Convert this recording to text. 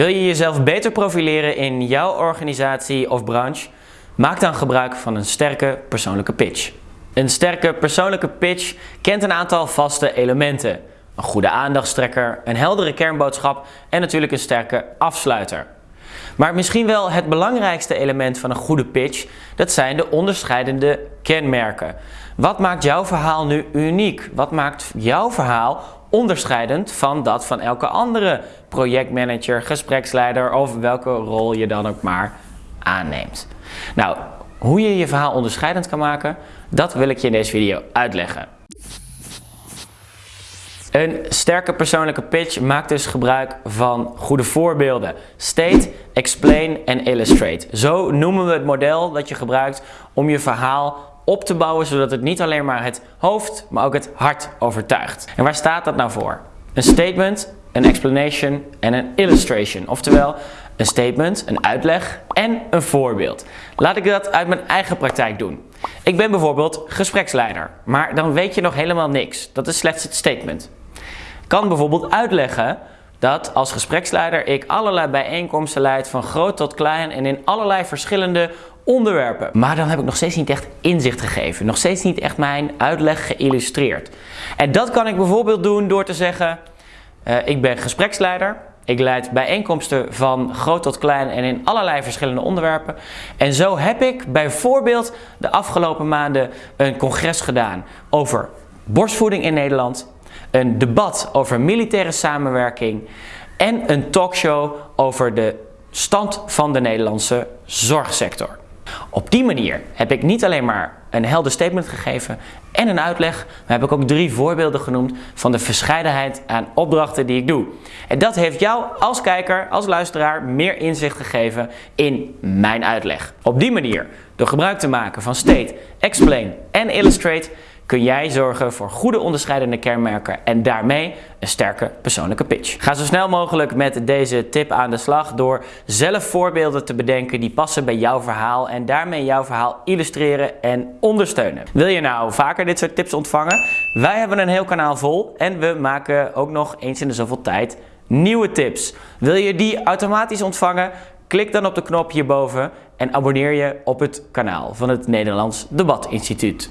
Wil je jezelf beter profileren in jouw organisatie of branche? Maak dan gebruik van een sterke persoonlijke pitch. Een sterke persoonlijke pitch kent een aantal vaste elementen. Een goede aandachtstrekker, een heldere kernboodschap en natuurlijk een sterke afsluiter. Maar misschien wel het belangrijkste element van een goede pitch, dat zijn de onderscheidende kenmerken. Wat maakt jouw verhaal nu uniek? Wat maakt jouw verhaal onderscheidend van dat van elke andere projectmanager, gespreksleider of welke rol je dan ook maar aanneemt? Nou, hoe je je verhaal onderscheidend kan maken, dat wil ik je in deze video uitleggen. Een sterke persoonlijke pitch maakt dus gebruik van goede voorbeelden. State, explain en illustrate. Zo noemen we het model dat je gebruikt om je verhaal op te bouwen zodat het niet alleen maar het hoofd, maar ook het hart overtuigt. En waar staat dat nou voor? Een statement, een explanation en een illustration. Oftewel, een statement, een uitleg en een voorbeeld. Laat ik dat uit mijn eigen praktijk doen. Ik ben bijvoorbeeld gespreksleider, maar dan weet je nog helemaal niks. Dat is slechts het statement. Ik kan bijvoorbeeld uitleggen dat als gespreksleider ik allerlei bijeenkomsten leid van groot tot klein en in allerlei verschillende onderwerpen. Maar dan heb ik nog steeds niet echt inzicht gegeven. Nog steeds niet echt mijn uitleg geïllustreerd. En dat kan ik bijvoorbeeld doen door te zeggen, uh, ik ben gespreksleider. Ik leid bijeenkomsten van groot tot klein en in allerlei verschillende onderwerpen. En zo heb ik bijvoorbeeld de afgelopen maanden een congres gedaan over borstvoeding in Nederland. Een debat over militaire samenwerking. En een talkshow over de stand van de Nederlandse zorgsector. Op die manier heb ik niet alleen maar een helder statement gegeven en een uitleg, maar heb ik ook drie voorbeelden genoemd van de verscheidenheid aan opdrachten die ik doe. En dat heeft jou als kijker, als luisteraar meer inzicht gegeven in mijn uitleg. Op die manier, door gebruik te maken van state, explain en illustrate, kun jij zorgen voor goede onderscheidende kenmerken en daarmee een sterke persoonlijke pitch. Ga zo snel mogelijk met deze tip aan de slag door zelf voorbeelden te bedenken die passen bij jouw verhaal en daarmee jouw verhaal illustreren en ondersteunen. Wil je nou vaker dit soort tips ontvangen? Wij hebben een heel kanaal vol en we maken ook nog eens in de zoveel tijd nieuwe tips. Wil je die automatisch ontvangen? Klik dan op de knop hierboven en abonneer je op het kanaal van het Nederlands Debat Instituut.